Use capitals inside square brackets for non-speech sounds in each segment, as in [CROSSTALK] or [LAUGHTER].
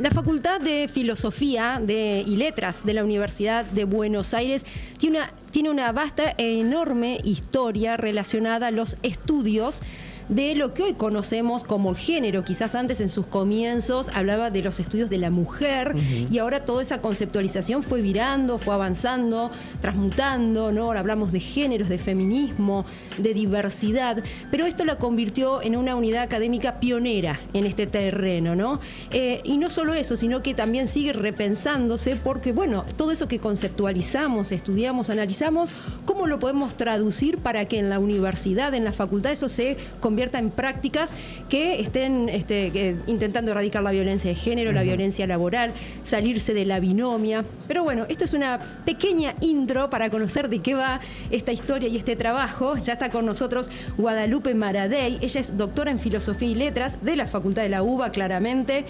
La Facultad de Filosofía de, y Letras de la Universidad de Buenos Aires tiene una, tiene una vasta e enorme historia relacionada a los estudios de lo que hoy conocemos como género. Quizás antes en sus comienzos hablaba de los estudios de la mujer y ahora toda esa conceptualización fue virando, fue avanzando, transmutando, ¿no? Ahora hablamos de géneros, de feminismo, de diversidad, pero esto la convirtió en una unidad académica pionera en este terreno, ¿no? Eh, y no solo eso, sino que también sigue repensándose porque, bueno, todo eso que conceptualizamos, estudiamos, analizamos, ¿cómo lo podemos traducir para que en la universidad, en la facultad, eso se convierta en prácticas que estén este, intentando erradicar la violencia de género, la violencia laboral, salirse de la binomia. Pero bueno, esto es una pequeña intro para conocer de qué va esta historia y este trabajo. Ya está con nosotros Guadalupe Maradei. Ella es doctora en Filosofía y Letras de la Facultad de la UBA, claramente.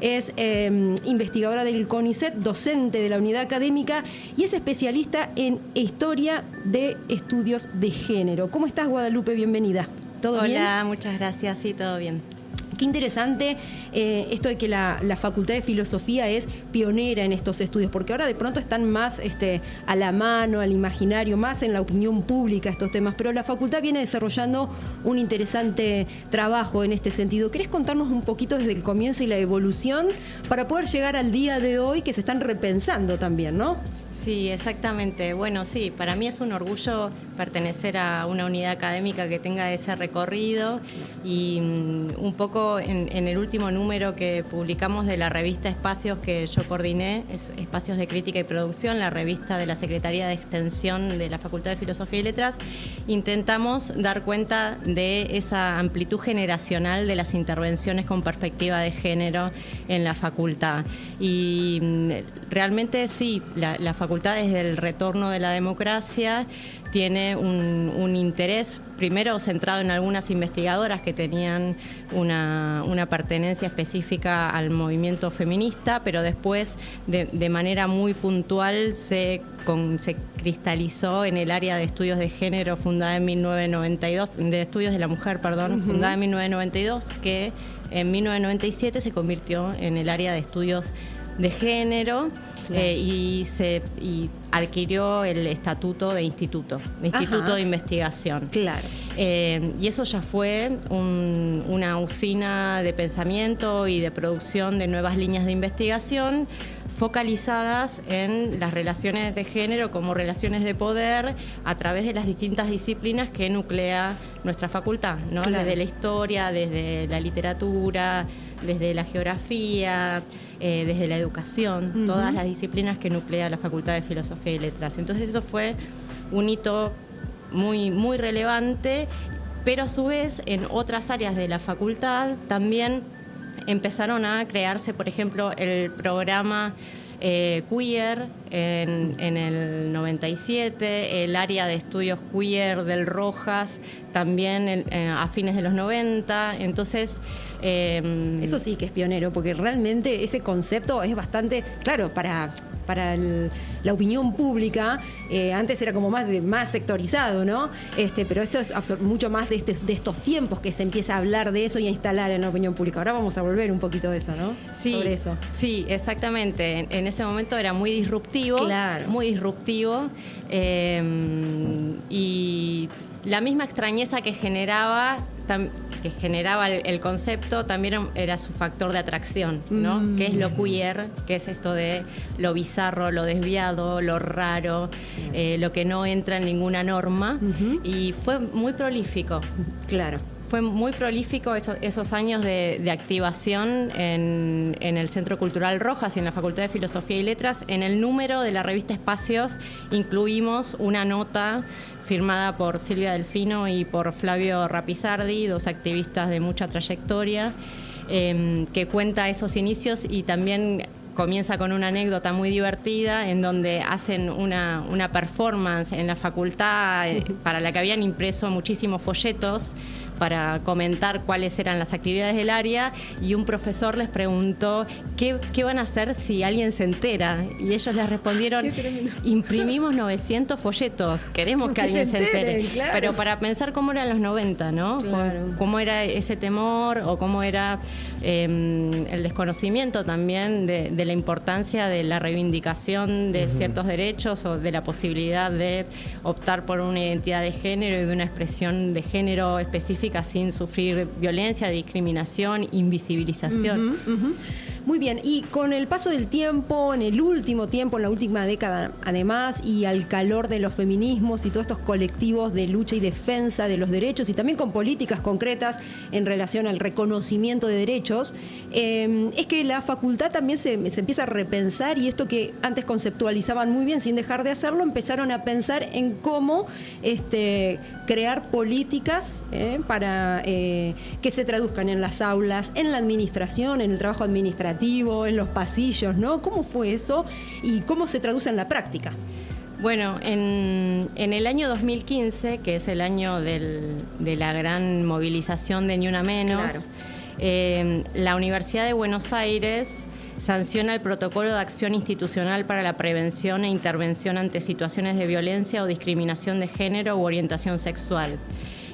Es em, investigadora del CONICET, docente de la unidad académica y es especialista en historia de estudios de género. ¿Cómo estás, Guadalupe? Bienvenida. ¿Todo Hola, muchas gracias, sí, todo bien. Qué interesante eh, esto de que la, Facultad de Filosofía es pionera en estos estudios, porque ahora de pronto están más este, a la mano, al imaginario, más en la opinión pública estos temas, pero la facultad viene desarrollando un interesante trabajo en este sentido. ¿Querés contarnos un poquito desde el comienzo y la evolución para poder llegar al día de hoy que se están repensando también, ¿no? Sí, exactamente. Bueno, sí, para mí es un orgullo pertenecer a una unidad académica que tenga ese recorrido y mm, un poco en, el último número que publicamos de la revista Espacios que yo coordiné, es Espacios de Crítica y Producción, la revista de la Secretaría de Extensión de la Facultad de Filosofía y Letras, intentamos dar cuenta de esa amplitud generacional de las intervenciones con perspectiva de género en la facultad. Y mm, realmente sí, la, la facultad desde el retorno de la democracia tiene un, interés primero centrado en algunas investigadoras que tenían una, pertenencia específica al movimiento feminista, pero después de, manera muy puntual se, se cristalizó en el área de estudios de género fundada en 1992, de estudios de la mujer, perdón, fundada en 1992, que en 1997 se convirtió en el área de estudios de género eh, y, se, adquirió el estatuto de instituto, de instituto de investigación. Claro. Eh, y eso ya fue una usina de pensamiento y de producción de nuevas líneas de investigación focalizadas en las relaciones de género como relaciones de poder a través de las distintas disciplinas que nuclea nuestra facultad, ¿no? desde la historia, desde la literatura, desde la geografía, eh, desde la educación, todas las disciplinas que nuclea la Facultad de Filosofía y Letras. Entonces eso fue un hito muy, muy relevante, pero a su vez en otras áreas de la facultad también empezaron a crearse, por ejemplo, el programa eh, queer en, el 97, el área de estudios queer del Rojas también eh, a fines de los 90. Entonces. Em, Eso sí que es pionero, porque realmente ese concepto es bastante, claro, para para la opinión pública, eh, antes era como más, de, más sectorizado, ¿no? Este, pero esto es mucho más de, este, de estos tiempos que se empieza a hablar de eso y a instalar en la opinión pública. Ahora vamos a volver un poquito de eso, ¿no? Sí, Sobre eso. Sí, exactamente. En, ese momento era muy disruptivo. Claro. Muy disruptivo. Eh, y la misma extrañeza que generaba que generaba el, concepto también era su factor de atracción, ¿no? Mm. ¿Qué es lo queer? ¿Qué es esto de lo bizarro, lo desviado, lo raro, eh, lo que no entra en ninguna norma? Y fue muy prolífico. Claro fue muy prolífico esos, años de, activación en, el Centro Cultural Rojas y en la Facultad de Filosofía y Letras. En el número de la revista Espacios incluimos una nota firmada por Silvia Delfino y por Flavio Rapizardi, dos activistas de mucha trayectoria, em, que cuenta esos inicios y también comienza con una anécdota muy divertida en donde hacen una, una performance en la facultad eh, para la que habían impreso muchísimos folletos para comentar cuáles eran las actividades del área y un profesor les preguntó qué, qué van a hacer si alguien se entera. Y ellos les respondieron, [LAUGHS] imprimimos 900 folletos, queremos que alguien se entere. Pero para pensar cómo eran los 90, ¿no? Cómo, era ese temor o cómo era em, el desconocimiento también de, la importancia de la reivindicación de ciertos derechos o de la posibilidad de optar por una identidad de género y de una expresión de género específica sin sufrir violencia, discriminación, invisibilización. Muy bien, y con el paso del tiempo, en el último tiempo, en la última década además, y al calor de los feminismos y todos estos colectivos de lucha y defensa de los derechos, y también con políticas concretas en relación al reconocimiento de derechos, eh, es que la facultad también se, empieza a repensar y esto que antes conceptualizaban muy bien sin dejar de hacerlo, empezaron a pensar en cómo este, crear políticas eh, para eh, que se traduzcan en las aulas, en la administración, en el trabajo administrativo en los pasillos, ¿no? ¿Cómo fue eso y cómo se traduce en la práctica? Bueno, en, el año 2015, que es el año de la gran movilización de Ni Una Menos, eh, la Universidad de Buenos Aires sanciona el protocolo de acción institucional para la prevención e intervención ante situaciones de violencia o discriminación de género u orientación sexual.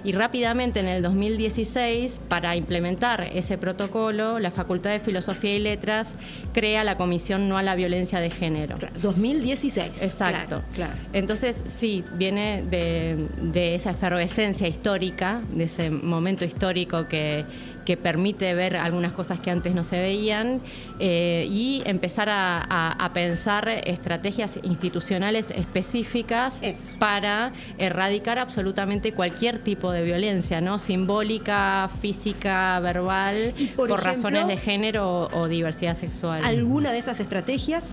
Y rápidamente en el 2016, para implementar ese protocolo, la Facultad de Filosofía y Letras crea la Comisión No a la Violencia de Género. 2016. Exacto. Claro, Entonces, sí, viene de, esa efervescencia histórica, de ese momento histórico que, que permite ver algunas cosas que antes no se veían eh, y empezar a, pensar estrategias institucionales específicas para erradicar absolutamente cualquier tipo de violencia, ¿no? Simbólica, física, verbal, por, razones de género o, diversidad sexual. ¿Alguna de esas estrategias?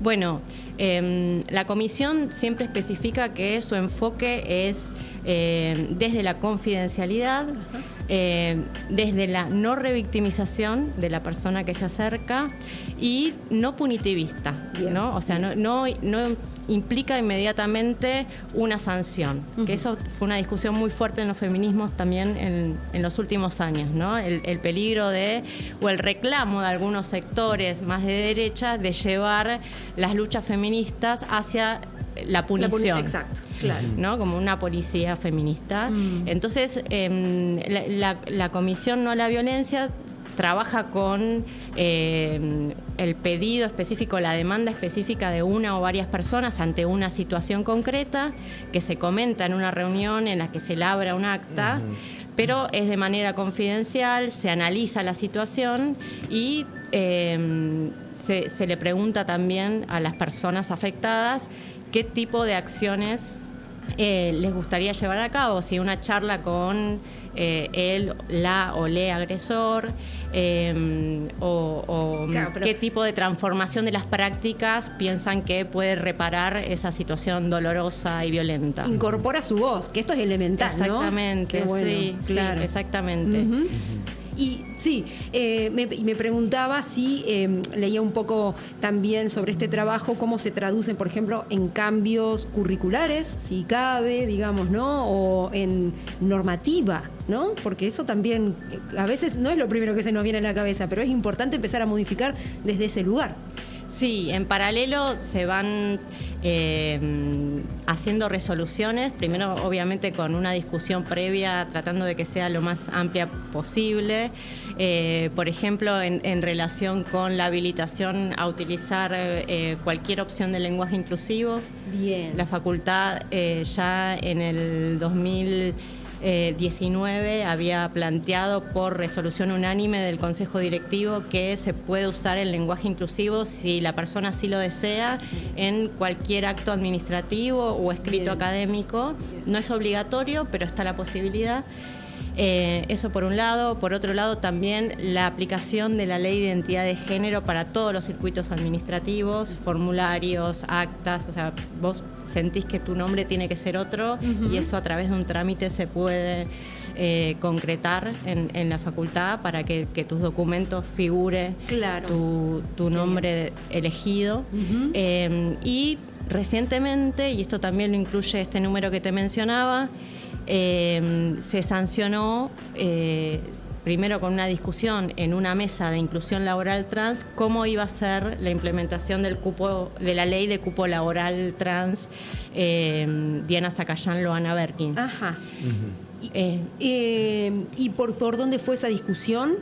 Bueno, em, la comisión siempre especifica que su enfoque es eh, desde la confidencialidad, eh, desde la no revictimización de la persona que se acerca y no punitivista, ¿no? O sea, no, no, implica inmediatamente una sanción, que eso fue una discusión muy fuerte en los feminismos también en, los últimos años, ¿no? El, el, peligro de, o el reclamo de algunos sectores más de derecha de llevar las luchas feministas hacia la punición. exacto, claro. ¿no? Como una policía feminista. Mm. Entonces, em, la, Comisión No a la Violencia trabaja con em, el pedido específico, la demanda específica de una o varias personas ante una situación concreta que se comenta en una reunión en la que se labra un acta, pero es de manera confidencial, se analiza la situación y em, se le pregunta también a las personas afectadas qué tipo de acciones eh, les gustaría llevar a cabo, si una charla con eh, él, la o le agresor, em, o, qué tipo de transformación de las prácticas piensan que puede reparar esa situación dolorosa y violenta. Incorpora su voz, que esto es elemental. Exactamente, sí, claro. exactamente. Y sí, eh, me, preguntaba si em, leía un poco también sobre este trabajo, cómo se traducen, por ejemplo, en cambios curriculares, si cabe, digamos, ¿no? O en normativa, ¿no? Porque eso también a veces no es lo primero que se nos viene a la cabeza, pero es importante empezar a modificar desde ese lugar. Sí, en paralelo se van eh, haciendo resoluciones, primero obviamente con una discusión previa tratando de que sea lo más amplia posible, eh, por ejemplo en, relación con la habilitación a utilizar eh, cualquier opción de lenguaje inclusivo. Bien. La facultad ya en el 2000 19 había planteado por resolución unánime del Consejo Directivo que se puede usar el lenguaje inclusivo si la persona así lo desea en cualquier acto administrativo o escrito académico. No es obligatorio, pero está la posibilidad. Eh, eso por un lado. Por otro lado, también la aplicación de la ley de identidad de género para todos los circuitos administrativos, formularios, actas. O sea, vos sentís que tu nombre tiene que ser otro y eso a través de un trámite se puede eh, concretar en, la facultad para que, tus documentos figure tu, nombre elegido. Eh, y recientemente, y esto también lo incluye este número que te mencionaba, eh, se sancionó eh, primero con una discusión en una mesa de inclusión laboral trans, cómo iba a ser la implementación del cupo, de la ley de cupo laboral trans eh, Diana Zacayán, Loana Berkins. Ajá. ¿Y por, por dónde fue esa discusión?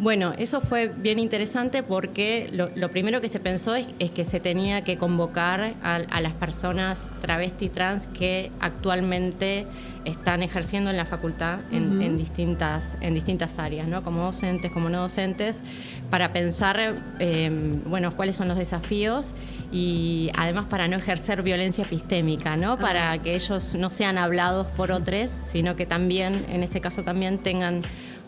Bueno, eso fue bien interesante porque lo, primero que se pensó es, que se tenía que convocar a, las personas travesti trans que actualmente están ejerciendo en la facultad en, distintas, en distintas áreas, ¿no? como docentes, como no docentes, para pensar em, bueno, cuáles son los desafíos y además para no ejercer violencia epistémica, ¿no? para que ellos no sean hablados por otros, sino que también, en este caso también tengan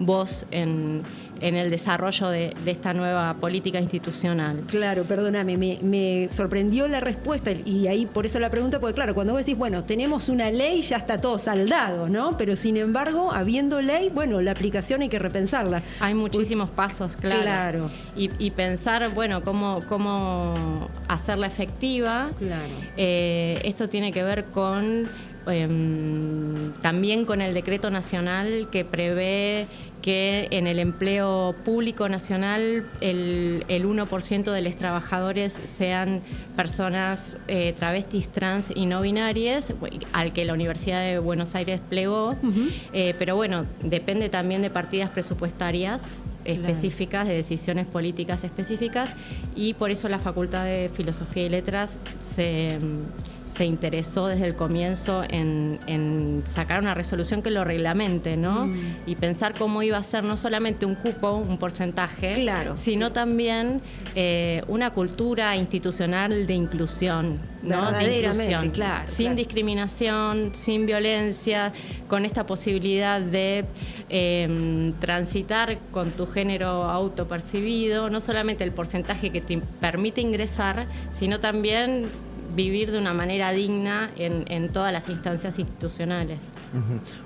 voz en, el desarrollo de, esta nueva política institucional. Claro, perdóname, me, sorprendió la respuesta y ahí por eso la pregunta, porque claro, cuando vos decís, bueno, tenemos una ley, ya está todo saldado, ¿no? Pero sin embargo, habiendo ley, bueno, la aplicación hay que repensarla. Hay muchísimos pasos, claro. Claro. Y, pensar, bueno, cómo, cómo hacerla efectiva. Claro. Eh, esto tiene que ver con Em, también con el decreto nacional que prevé que en el empleo público nacional el, 1% de los trabajadores sean personas eh, travestis, trans y no binarias, al que la Universidad de Buenos Aires plegó. Eh, pero bueno, depende también de partidas presupuestarias específicas, de decisiones políticas específicas, y por eso la Facultad de Filosofía y Letras se se interesó desde el comienzo en, sacar una resolución que lo reglamente, ¿no? Mm. Y pensar cómo iba a ser no solamente un cupo, un porcentaje, claro. sino también eh, una cultura institucional de inclusión, ¿no? De inclusión, claro, sin discriminación, sin violencia, con esta posibilidad de em, transitar con tu género autopercibido, no solamente el porcentaje que te permite ingresar, sino también vivir de una manera digna en, todas las instancias institucionales.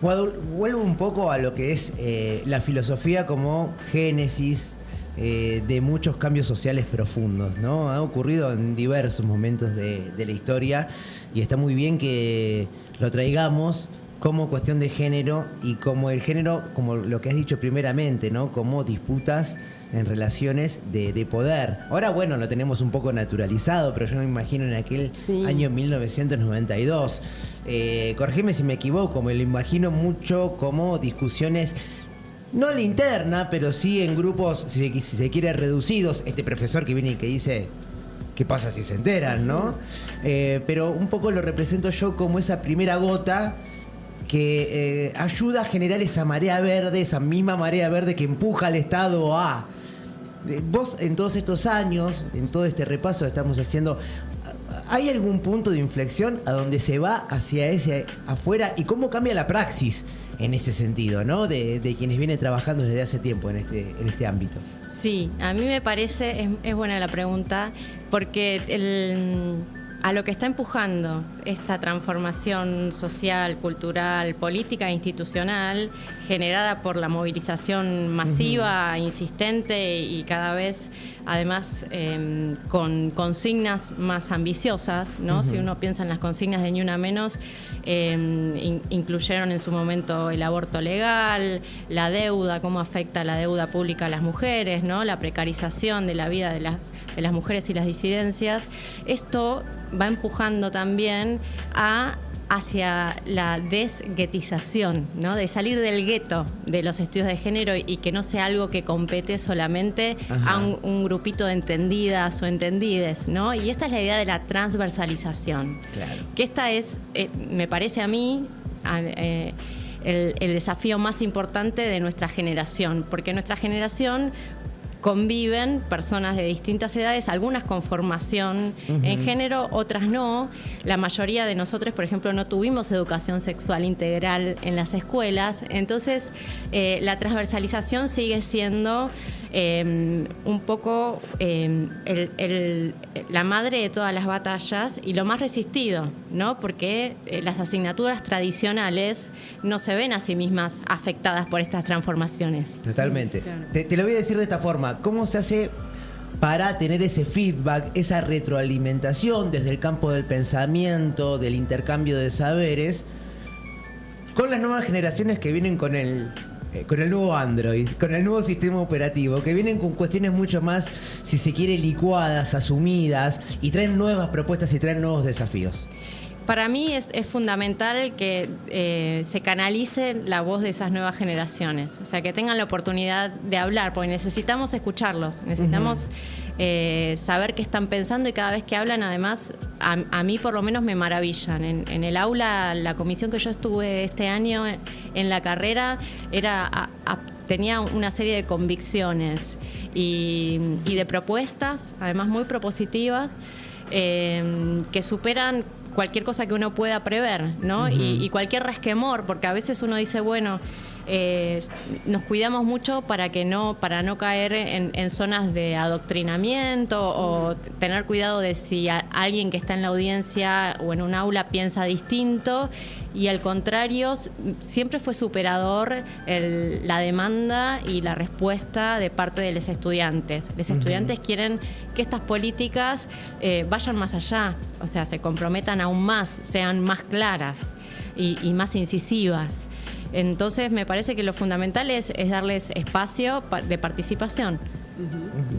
Vuelvo un poco a lo que es eh, la filosofía como génesis eh, de muchos cambios sociales profundos, ¿no? Ha ocurrido en diversos momentos de la historia y está muy bien que lo traigamos como cuestión de género y como el género, como lo que has dicho primeramente, ¿no? Como disputas en relaciones de, poder. Ahora, bueno, lo tenemos un poco naturalizado, pero yo me imagino en aquel año 1992. Eh, corregime si me equivoco, me lo imagino mucho como discusiones no la interna, pero sí en grupos, si se, quiere, reducidos. Este profesor que viene y que dice, ¿qué pasa si se enteran, no? Eh, pero un poco lo represento yo como esa primera gota que eh, ayuda a generar esa marea verde, esa misma marea verde que empuja al Estado a eh, vos en todos estos años, en todo este repaso que estamos haciendo, ¿hay algún punto de inflexión a donde se va hacia ese afuera y cómo cambia la praxis en ese sentido, ¿no? De, quienes vienen trabajando desde hace tiempo en este, en este ámbito. Sí, a mí me parece, es, es buena la pregunta, porque el a lo que está empujando esta transformación social, cultural, política e institucional generada por la movilización masiva, insistente y cada vez además em, con consignas más ambiciosas, ¿no? Si uno piensa en las consignas de Ni Una Menos, em, incluyeron en su momento el aborto legal, la deuda, cómo afecta la deuda pública a las mujeres, ¿no? La precarización de la vida de las, de las mujeres y las disidencias. Esto va empujando también a hacia la desguetización, ¿no? de salir del gueto de los estudios de género y que no sea algo que compete solamente a un, grupito de entendidas o entendides. ¿no? Y esta es la idea de la transversalización. Que esta es, eh, me parece a mí, eh, el desafío más importante de nuestra generación, porque nuestra generación conviven personas de distintas edades, algunas con formación en género, otras no. La mayoría de nosotros, por ejemplo, no tuvimos educación sexual integral en las escuelas. Entonces, eh, la transversalización sigue siendo em, un poco em, la madre de todas las batallas y lo más resistido, ¿no? Porque eh, las asignaturas tradicionales no se ven a sí mismas afectadas por estas transformaciones. Totalmente. te lo voy a decir de esta forma ¿Cómo se hace para tener ese feedback, esa retroalimentación desde el campo del pensamiento, del intercambio de saberes? con las nuevas generaciones que vienen con el eh, con el nuevo Android, con el nuevo sistema operativo, que vienen con cuestiones mucho más, si se quiere, licuadas, asumidas, y traen nuevas propuestas y traen nuevos desafíos. Para mí es, fundamental que eh, se canalice la voz de esas nuevas generaciones, o sea, que tengan la oportunidad de hablar, porque necesitamos escucharlos, necesitamos eh, saber qué están pensando y cada vez que hablan, además, a, mí por lo menos me maravillan. En, el aula, la comisión que yo estuve este año en la carrera era... tenía una serie de convicciones y, de propuestas, además muy propositivas, eh, que superan cualquier cosa que uno pueda prever, ¿no? y, y, cualquier resquemor, porque a veces uno dice, bueno, eh, nos cuidamos mucho para que no, para no caer en, zonas de adoctrinamiento o tener cuidado de si alguien que está en la audiencia o en un aula piensa distinto y al contrario siempre fue superador la demanda y la respuesta de parte de los estudiantes. Los estudiantes quieren que estas políticas eh, vayan más allá, o sea, se comprometan aún más, sean más claras y más incisivas. Entonces me parece que lo fundamental es, darles espacio de participación.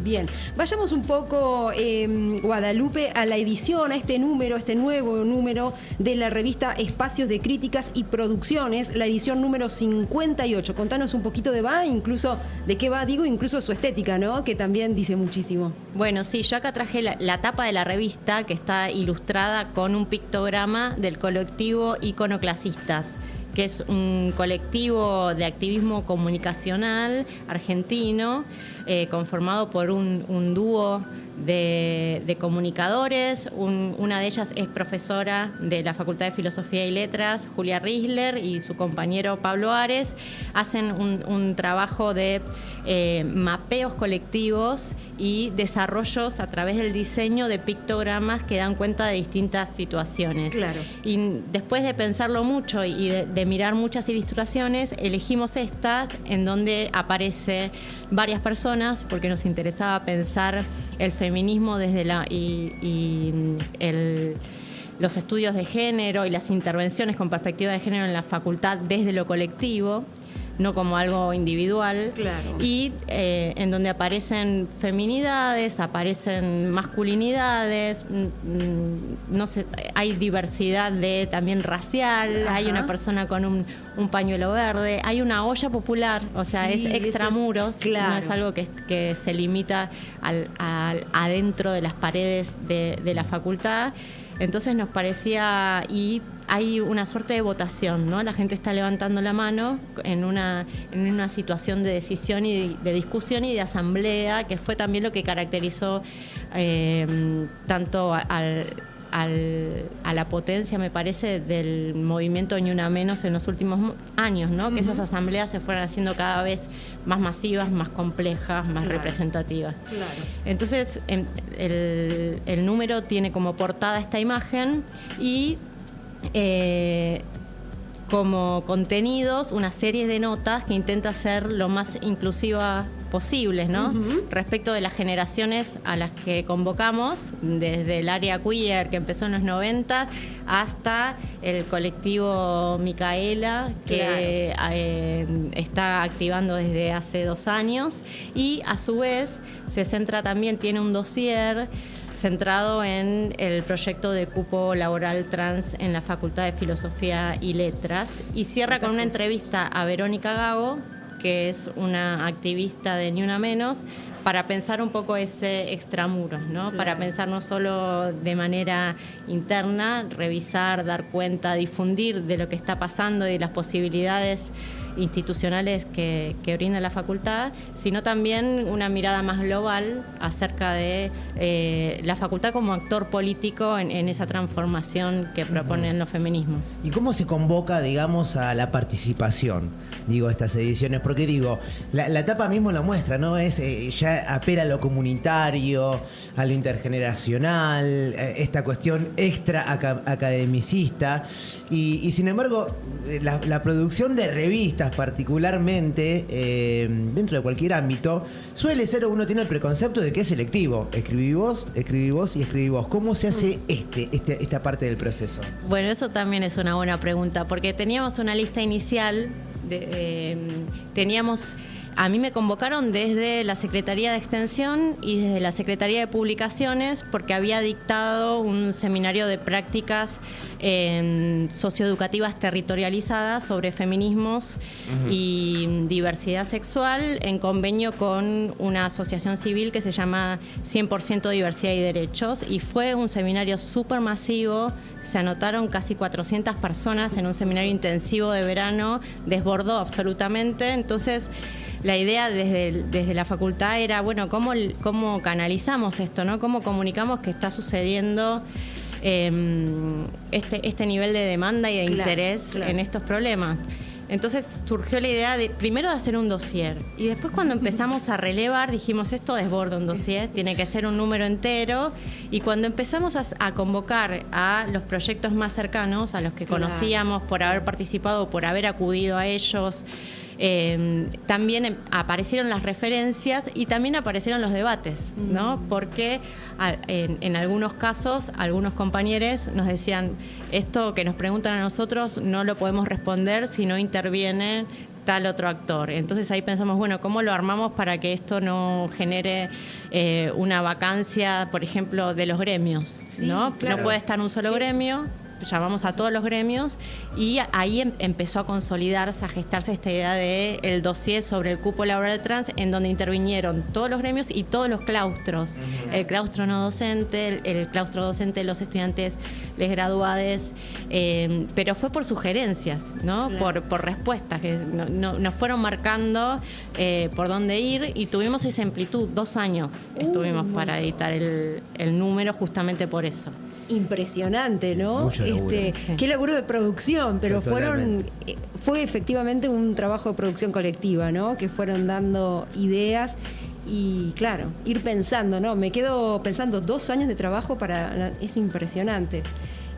Bien, vayamos un poco, em, Guadalupe, a la edición, a este número, este nuevo número de la revista Espacios de Críticas y Producciones, la edición número 58. Contanos un poquito de va, incluso de qué va, digo, incluso su estética, ¿no? Que también dice muchísimo. Bueno, sí, yo acá traje la tapa de la revista que está ilustrada con un pictograma del colectivo Iconoclasistas que es un colectivo de activismo comunicacional argentino eh, conformado por un, dúo de, comunicadores. una de ellas es profesora de la Facultad de Filosofía y Letras, Julia Risler, y su compañero Pablo Ares. Hacen un, trabajo de eh, mapeos colectivos y desarrollos a través del diseño de pictogramas que dan cuenta de distintas situaciones. Claro. Y después de pensarlo mucho y de, mirar muchas ilustraciones, elegimos estas en donde aparece varias personas porque nos interesaba pensar el feminismo desde la y, los estudios de género y las intervenciones con perspectiva de género en la facultad desde lo colectivo no como algo individual. Y eh, en donde aparecen feminidades, aparecen masculinidades, mm, mm, no sé, hay diversidad de también racial, hay una persona con un, pañuelo verde, hay una olla popular, o sea, es extramuros, no es algo que, se limita al, adentro de las paredes de, de la facultad. Entonces nos parecía, y hay una suerte de votación, ¿no? La gente está levantando la mano en una, en una situación de decisión y de, discusión y de asamblea, que fue también lo que caracterizó eh, tanto al a la potencia, me parece, del movimiento Ni Una Menos en los últimos años, ¿no? Que esas asambleas se fueran haciendo cada vez más masivas, más complejas, más representativas. Entonces, em, el, el, número tiene como portada esta imagen y eh, como contenidos una serie de notas que intenta ser lo más inclusiva posibles, ¿no? Respecto de las generaciones a las que convocamos, desde el área queer que empezó en los 90 hasta el colectivo Micaela que eh, está activando desde hace dos años. Y a su vez se centra también, tiene un dossier centrado en el proyecto de cupo laboral trans en la Facultad de Filosofía y Letras. Y cierra con una entrevista a Verónica Gago, que es una activista de Ni Una Menos, para pensar un poco ese extramuro, ¿no? Para pensar no solo de manera interna, revisar, dar cuenta, difundir de lo que está pasando y de las posibilidades institucionales que, brinda la facultad, sino también una mirada más global acerca de eh, la facultad como actor político en, esa transformación que proponen los feminismos. ¿Y cómo se convoca, digamos, a la participación, digo, estas ediciones? Porque digo, la, etapa mismo lo muestra, ¿no? Es eh, ya apela a lo comunitario, a lo intergeneracional, eh, esta cuestión extra academicista, y, sin embargo, la producción de revistas, particularmente, eh, dentro de cualquier ámbito, suele ser uno tiene el preconcepto de que es selectivo. Escribí vos, escribí vos y escribí vos. ¿Cómo se hace este, este, esta parte del proceso? Bueno, eso también es una buena pregunta, porque teníamos una lista inicial, de, eh, teníamos a mí me convocaron desde la Secretaría de Extensión y desde la Secretaría de Publicaciones porque había dictado un seminario de prácticas eh, socioeducativas territorializadas sobre feminismos y diversidad sexual en convenio con una asociación civil que se llama 100% Diversidad y Derechos y fue un seminario súper masivo, se anotaron casi 400 personas en un seminario intensivo de verano, desbordó absolutamente, entonces la idea desde, desde la facultad era, bueno, ¿cómo, cómo canalizamos esto, ¿no? ¿Cómo comunicamos que está sucediendo em, este, este nivel de demanda y de interés en estos problemas? Entonces surgió la idea de primero de hacer un dossier y después cuando empezamos a relevar dijimos esto desborda un dossier, tiene que ser un número entero y cuando empezamos a, convocar a los proyectos más cercanos, a los que conocíamos por haber participado o por haber acudido a ellos, Em, también em, aparecieron las referencias y también aparecieron los debates, ¿no? Porque en, algunos casos algunos compañeros nos decían, esto que nos preguntan a nosotros no lo podemos responder si no interviene tal otro actor. Entonces ahí pensamos, bueno, ¿cómo lo armamos para que esto no genere eh, una vacancia, por ejemplo, de los gremios? ¿no? no puede estar un solo gremio llamamos a todos los gremios y ahí em, empezó a consolidarse, a gestarse esta idea de el dossier sobre el cupo laboral trans en donde intervinieron todos los gremios y todos los claustros, el claustro no docente, el, claustro docente los estudiantes les graduades, em, pero fue por sugerencias, ¿no? Por, por respuestas que nos fueron marcando eh, por dónde ir y tuvimos esa amplitud, dos años estuvimos para editar el, el número justamente por eso impresionante, ¿no? este, qué laburo de producción, pero fueron eh, fue efectivamente un trabajo de producción colectiva, ¿no? Que fueron dando ideas y claro, ir pensando, ¿no? Me quedo pensando dos años de trabajo para es impresionante.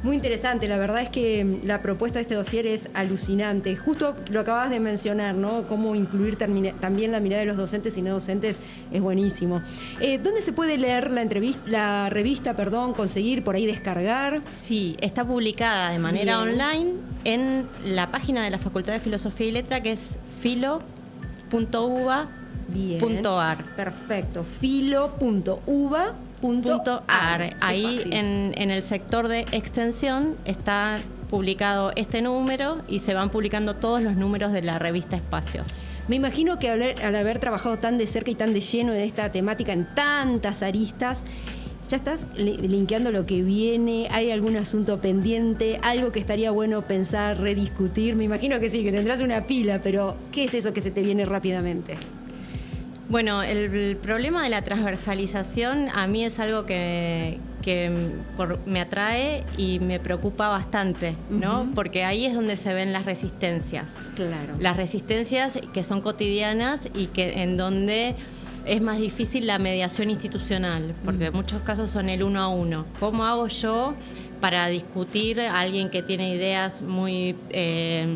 Muy interesante, la verdad es que la propuesta de este dossier es alucinante. Justo lo acabas de mencionar, ¿no? Cómo incluir también la mirada de los docentes y no docentes es buenísimo. Eh, ¿Dónde se puede leer la entrevista, la revista, perdón, conseguir por ahí descargar? Sí, está publicada de manera online en la página de la Facultad de Filosofía y Letra que es filo.uva.ar. Perfecto, filo.uva Punto ar. Ahí en, en el sector de extensión está publicado este número y se van publicando todos los números de la revista Espacios. Me imagino que al, haber trabajado tan de cerca y tan de lleno en esta temática en tantas aristas, ya estás linkeando lo que viene, hay algún asunto pendiente, algo que estaría bueno pensar, rediscutir. Me imagino que sí, que tendrás una pila, pero ¿qué es eso que se te viene rápidamente? Bueno, el, problema de la transversalización a mí es algo que, me atrae y me preocupa bastante, ¿no? Porque ahí es donde se ven las resistencias. Claro. Las resistencias que son cotidianas y que en donde es más difícil la mediación institucional, porque en muchos casos son el uno a uno. ¿Cómo hago yo para discutir a alguien que tiene ideas muy eh,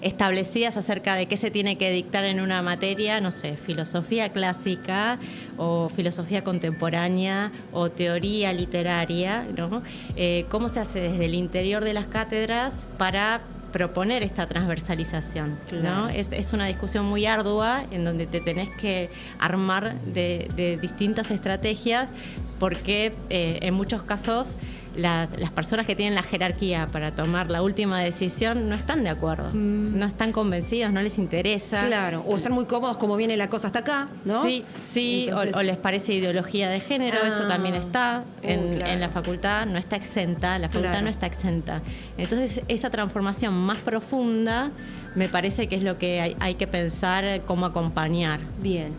establecidas acerca de qué se tiene que dictar en una materia, no sé, filosofía clásica o filosofía contemporánea o teoría literaria, ¿no? Eh, ¿Cómo se hace desde el interior de las cátedras para proponer esta transversalización. ¿no? Es, una discusión muy ardua en donde te tenés que armar de, distintas estrategias porque eh, en muchos casos las, personas que tienen la jerarquía para tomar la última decisión no están de acuerdo, mm. no están convencidos, no les interesa. Claro, o están muy cómodos como viene la cosa hasta acá, ¿no? Sí, sí, o, les parece ideología de género, eso ah. también está uh, en, la facultad, no está exenta, la facultad no está exenta. Entonces, esa transformación más profunda me parece que es lo que hay que pensar cómo acompañar. Bien.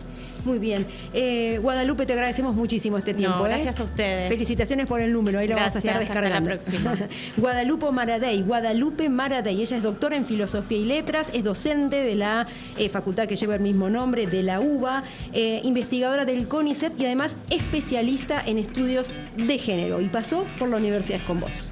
Muy bien. Eh, Guadalupe, te agradecemos muchísimo este tiempo. ¿eh? gracias a ustedes. Felicitaciones por el número, ahí lo vamos a estar descargando. Hasta la próxima. [LAUGHS] Guadalupe Maradei, Guadalupe Maradei, ella es doctora en Filosofía y Letras, es docente de la eh, facultad que lleva el mismo nombre, de la UBA, investigadora del CONICET y además especialista en estudios de género y pasó por la Universidad con vos.